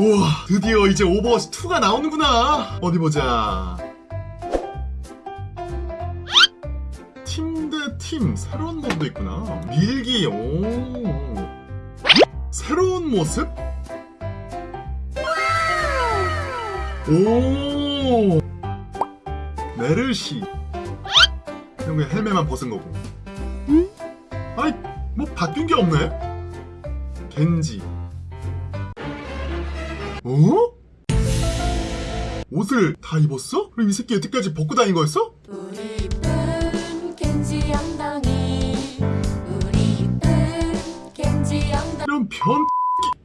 우와 드디어 이제 오버워치 2가 나오는구나. 어디 보자. 팀 대팀 새로운 모드도 있구나. 밀기 오. 새로운 모습? 오. 메르시. 그냥 그냥 헬멧만 벗은 거고. 아이 뭐 바뀐 게 없네. 겐지 어? 옷을 다 입었어? 그럼 이 새끼 여태까지 벗고 다닌 거였어? 우리 이쁜 겐지 엉덩이 우리 이쁜 겐지 엉덩이 그럼 변태